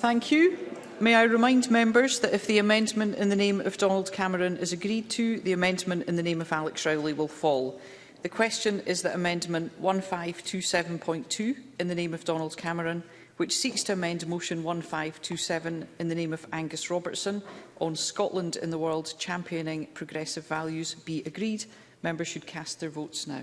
Thank you. May I remind members that if the amendment in the name of Donald Cameron is agreed to, the amendment in the name of Alex Rowley will fall. The question is that amendment 1527.2 in the name of Donald Cameron, which seeks to amend motion 1527 in the name of Angus Robertson on Scotland in the world championing progressive values, be agreed. Members should cast their votes now.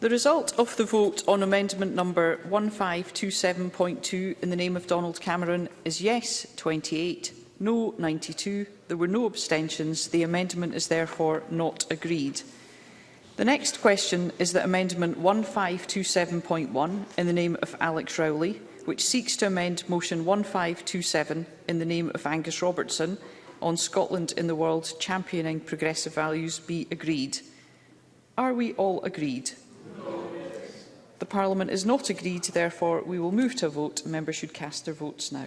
The result of the vote on amendment number 1527.2 in the name of Donald Cameron is yes 28, no 92. There were no abstentions. The amendment is therefore not agreed. The next question is that amendment 1527.1 in the name of Alex Rowley, which seeks to amend motion 1527 in the name of Angus Robertson on Scotland in the world championing progressive values be agreed. Are we all agreed? The Parliament is not agreed, therefore we will move to a vote. Members should cast their votes now.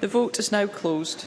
The vote is now closed.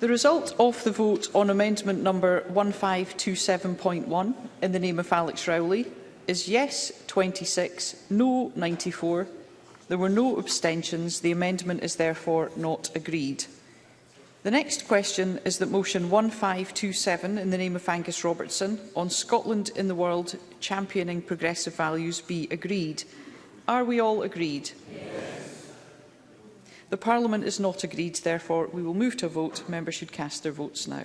The result of the vote on amendment number 1527.1 in the name of Alex Rowley is yes 26, no 94. There were no abstentions. The amendment is therefore not agreed. The next question is that motion 1527 in the name of Angus Robertson on Scotland in the world championing progressive values be agreed. Are we all agreed? Yes. The Parliament is not agreed, therefore we will move to a vote. Members should cast their votes now.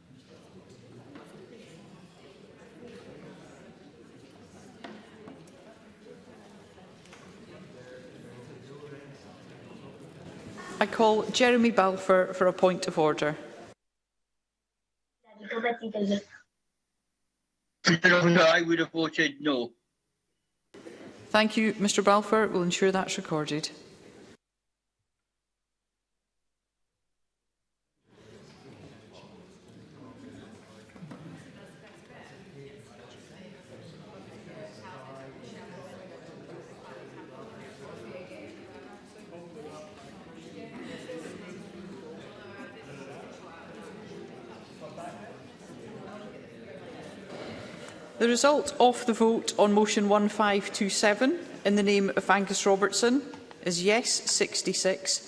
I call Jeremy Balfour for a point of order. I would have voted no. Thank you, Mr Balfour. We'll ensure that's recorded. The result of the vote on motion 1527 in the name of Angus Robertson is yes 66,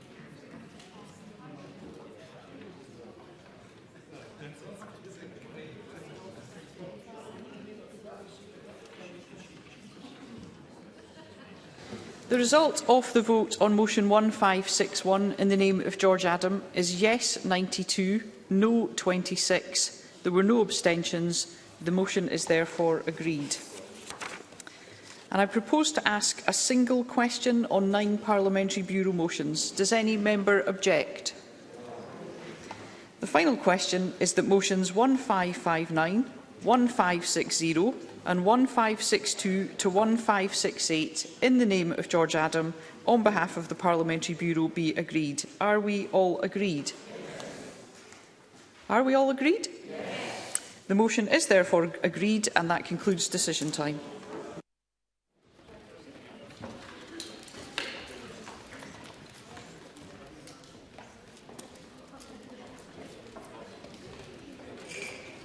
The result of the vote on motion 1561 in the name of George Adam is yes 92, no 26. There were no abstentions. The motion is therefore agreed. And I propose to ask a single question on nine Parliamentary Bureau motions. Does any member object? The final question is that motions 1559, 1560, and 1562 to 1568 in the name of George Adam on behalf of the Parliamentary Bureau be agreed. Are we all agreed? Are we all agreed? Yes. The motion is therefore agreed and that concludes decision time.